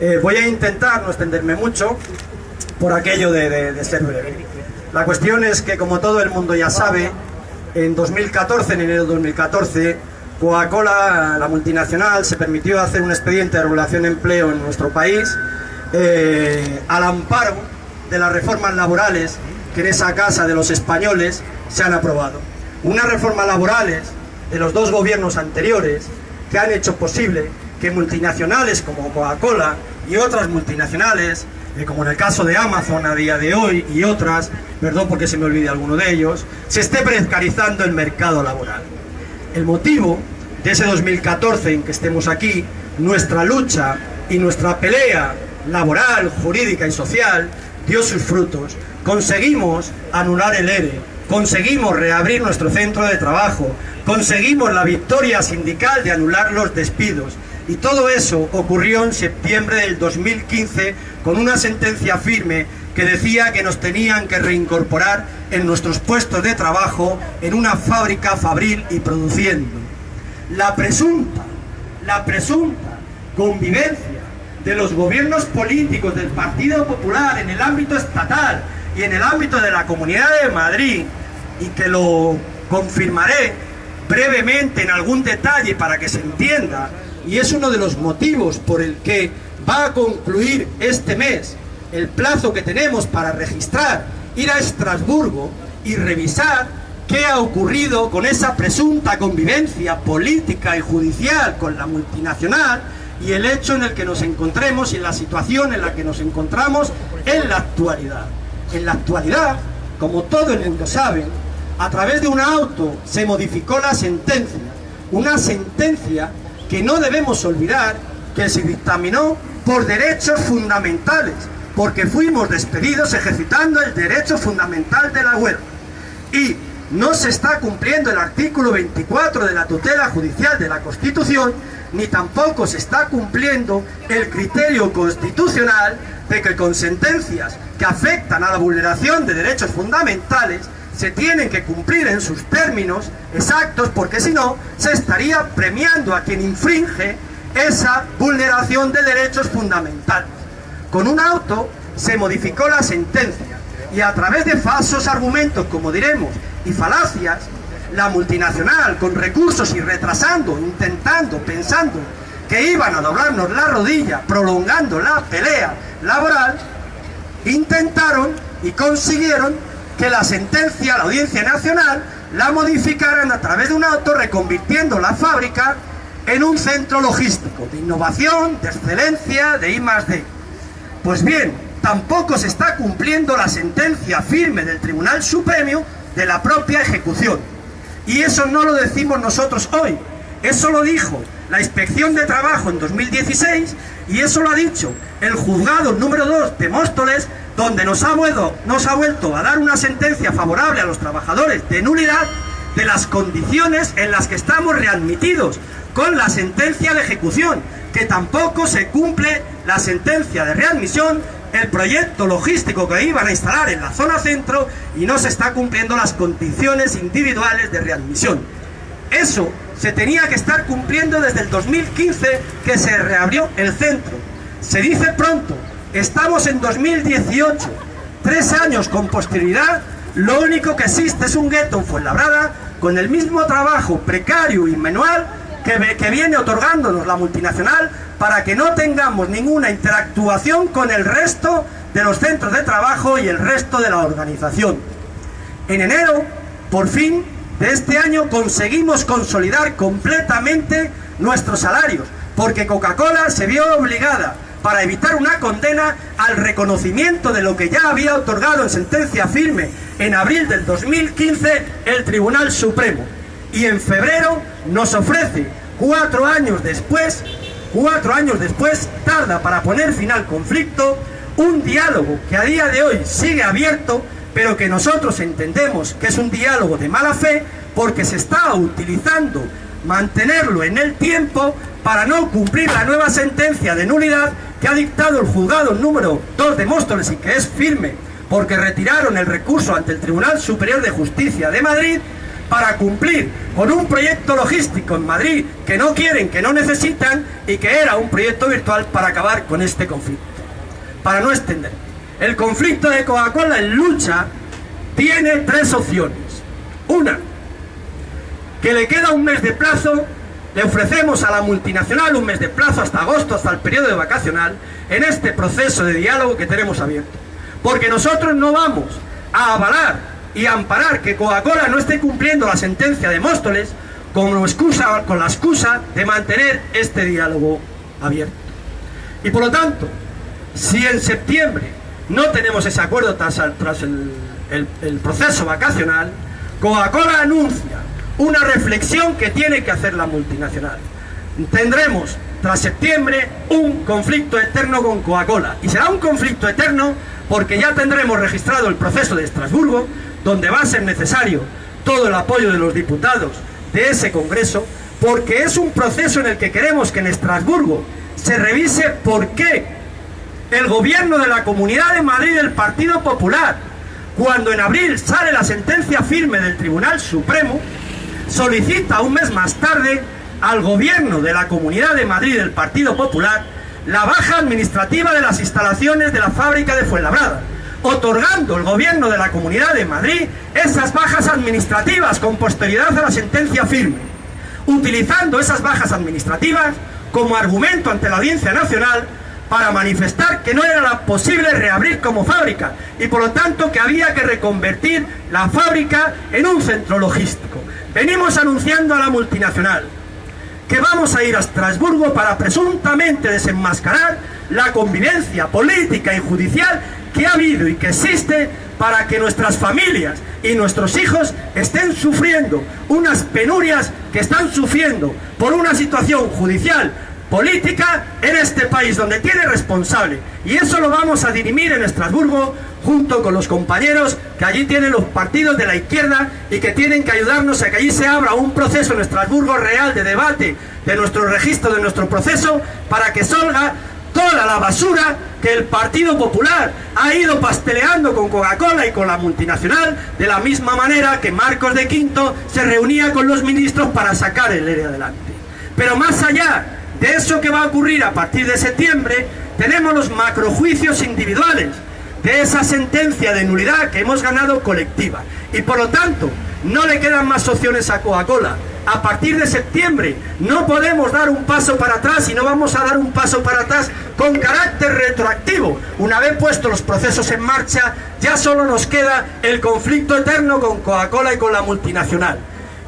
Eh, voy a intentar no extenderme mucho por aquello de, ser breve. La cuestión es que, como todo el mundo ya sabe, en 2014, en enero de 2014, Coca-Cola, la multinacional, se permitió hacer un expediente de regulación de empleo en nuestro país eh, al amparo de las reformas laborales que en esa casa de los españoles se han aprobado. Unas reformas laborales de los dos gobiernos anteriores que han hecho posible que multinacionales como Coca-Cola y otras multinacionales eh, como en el caso de Amazon a día de hoy y otras, perdón porque se me olvide alguno de ellos, se esté precarizando el mercado laboral. El motivo de ese 2014 en que estemos aquí, nuestra lucha y nuestra pelea laboral, jurídica y social dio sus frutos. Conseguimos anular el ERE, conseguimos reabrir nuestro centro de trabajo, conseguimos la victoria sindical de anular los despidos, y todo eso ocurrió en septiembre del 2015 con una sentencia firme que decía que nos tenían que reincorporar en nuestros puestos de trabajo en una fábrica fabril y produciendo. La presunta, la presunta convivencia de los gobiernos políticos del Partido Popular en el ámbito estatal y en el ámbito de la Comunidad de Madrid, y que lo confirmaré brevemente en algún detalle para que se entienda, y es uno de los motivos por el que va a concluir este mes el plazo que tenemos para registrar, ir a Estrasburgo y revisar qué ha ocurrido con esa presunta convivencia política y judicial con la multinacional y el hecho en el que nos encontremos y la situación en la que nos encontramos en la actualidad. En la actualidad, como todo el mundo sabe, a través de un auto se modificó la sentencia, una sentencia que no debemos olvidar que se dictaminó por derechos fundamentales, porque fuimos despedidos ejercitando el derecho fundamental de la huelga. Y no se está cumpliendo el artículo 24 de la tutela judicial de la Constitución, ni tampoco se está cumpliendo el criterio constitucional de que con sentencias que afectan a la vulneración de derechos fundamentales se tienen que cumplir en sus términos exactos porque si no se estaría premiando a quien infringe esa vulneración de derechos fundamentales. Con un auto se modificó la sentencia y a través de falsos argumentos, como diremos, y falacias, la multinacional con recursos y retrasando, intentando, pensando que iban a doblarnos la rodilla, prolongando la pelea laboral, intentaron y consiguieron que la sentencia, la Audiencia Nacional, la modificaran a través de un auto reconvirtiendo la fábrica en un centro logístico de innovación, de excelencia, de I+D. Pues bien, tampoco se está cumpliendo la sentencia firme del Tribunal Supremo de la propia ejecución. Y eso no lo decimos nosotros hoy, eso lo dijo la Inspección de Trabajo en 2016 y eso lo ha dicho el juzgado número 2 de Móstoles donde nos ha, vuelto, a dar una sentencia favorable a los trabajadores de nulidad de las condiciones en las que estamos readmitidos con la sentencia de ejecución, que tampoco se cumple la sentencia de readmisión, el proyecto logístico que iban a instalar en la zona centro y no se está cumpliendo las condiciones individuales de readmisión. Eso se tenía que estar cumpliendo desde el 2015 que se reabrió el centro. Se dice pronto, Estamos en 2018, tres años con posterioridad, lo único que existe es un gueto en Fuenlabrada con el mismo trabajo precario y manual que, que viene otorgándonos la multinacional para que no tengamos ninguna interactuación con el resto de los centros de trabajo y el resto de la organización. En enero, por fin, de este año conseguimos consolidar completamente nuestros salarios, porque Coca-Cola se vio obligada para evitar una condena al reconocimiento de lo que ya había otorgado en sentencia firme en abril del 2015 el Tribunal Supremo. Y en febrero nos ofrece, cuatro años después, cuatro años después, tarda para poner fin al conflicto, un diálogo que a día de hoy sigue abierto, pero que nosotros entendemos que es un diálogo de mala fe, porque se está utilizando mantenerlo en el tiempo para no cumplir la nueva sentencia de nulidad que ha dictado el juzgado número 2 de Móstoles y que es firme porque retiraron el recurso ante el Tribunal Superior de Justicia de Madrid para cumplir con un proyecto logístico en Madrid que no quieren, que no necesitan y que era un proyecto virtual para acabar con este conflicto. Para no extender, el conflicto de Coca-Cola en lucha tiene tres opciones. Una, que le queda un mes de plazo, le ofrecemos a la multinacional un mes de plazo hasta agosto, hasta el periodo de vacacional, en este proceso de diálogo que tenemos abierto. Porque nosotros no vamos a avalar y amparar que Coca-Cola no esté cumpliendo la sentencia de Móstoles con, excusa, con la excusa de mantener este diálogo abierto. Y por lo tanto, si en septiembre no tenemos ese acuerdo tras, el, el proceso vacacional, Coca-Cola anuncia una reflexión que tiene que hacer la multinacional. Tendremos tras septiembre un conflicto eterno con Coca-Cola. Y será un conflicto eterno porque ya tendremos registrado el proceso de Estrasburgo, donde va a ser necesario todo el apoyo de los diputados de ese Congreso, porque es un proceso en el que queremos que en Estrasburgo se revise por qué el gobierno de la Comunidad de Madrid del Partido Popular, cuando en abril sale la sentencia firme del Tribunal Supremo, solicita un mes más tarde al gobierno de la Comunidad de Madrid del Partido Popular la baja administrativa de las instalaciones de la fábrica de Fuenlabrada, otorgando el gobierno de la Comunidad de Madrid esas bajas administrativas con posterioridad a la sentencia firme, utilizando esas bajas administrativas como argumento ante la Audiencia Nacional para manifestar que no era posible reabrir como fábrica y por lo tanto que había que reconvertir la fábrica en un centro logístico. Venimos anunciando a la multinacional que vamos a ir a Estrasburgo para presuntamente desenmascarar la convivencia política y judicial que ha habido y que existe para que nuestras familias y nuestros hijos estén sufriendo unas penurias que están sufriendo por una situación judicial política en este país donde tiene responsable. Y eso lo vamos a dirimir en Estrasburgo junto con los compañeros que allí tienen los partidos de la izquierda y que tienen que ayudarnos a que allí se abra un proceso en Estrasburgo real de debate de nuestro registro, de nuestro proceso para que salga toda la basura que el Partido Popular ha ido pasteleando con Coca-Cola y con la multinacional de la misma manera que Marcos de Quinto se reunía con los ministros para sacar el ERE adelante. Pero más allá de eso que va a ocurrir a partir de septiembre, tenemos los macrojuicios individuales de esa sentencia de nulidad que hemos ganado colectiva. Y por lo tanto, no le quedan más opciones a Coca-Cola. A partir de septiembre no podemos dar un paso para atrás y no vamos a dar un paso para atrás con carácter retroactivo. Una vez puestos los procesos en marcha, ya solo nos queda el conflicto eterno con Coca-Cola y con la multinacional.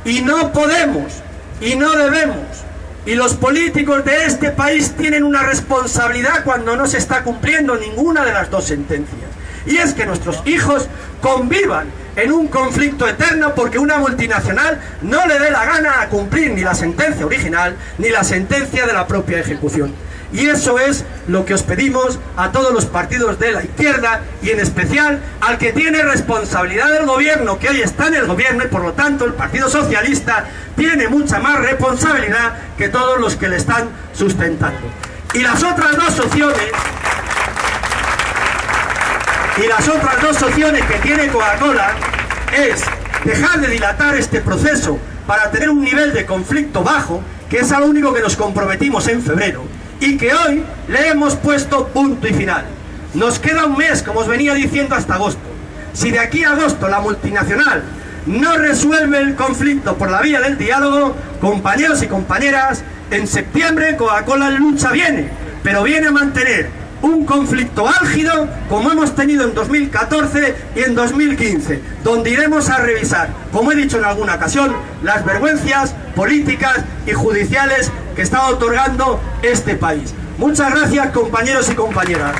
Y no podemos y no debemos y los políticos de este país tienen una responsabilidad cuando no se está cumpliendo ninguna de las dos sentencias. Y es que nuestros hijos convivan en un conflicto eterno porque una multinacional no le dé la gana a cumplir ni la sentencia original ni la sentencia de la propia ejecución. Y eso es lo que os pedimos a todos los partidos de la izquierda y en especial al que tiene responsabilidad del gobierno, que hoy está en el gobierno y por lo tanto el Partido Socialista tiene mucha más responsabilidad que todos los que le están sustentando. Y las otras dos opciones, y las otras dos opciones que tiene Coca-Cola es dejar de dilatar este proceso para tener un nivel de conflicto bajo, que es a lo único que nos comprometimos en febrero, y que hoy le hemos puesto punto y final. Nos queda un mes, como os venía diciendo, hasta agosto. Si de aquí a agosto la multinacional no resuelve el conflicto por la vía del diálogo, compañeros y compañeras, en septiembre Coca-Cola lucha viene, pero viene a mantener un conflicto álgido como hemos tenido en 2014 y en 2015, donde iremos a revisar, como he dicho en alguna ocasión, las vergüenzas políticas y judiciales que está otorgando este país. Muchas gracias compañeros y compañeras.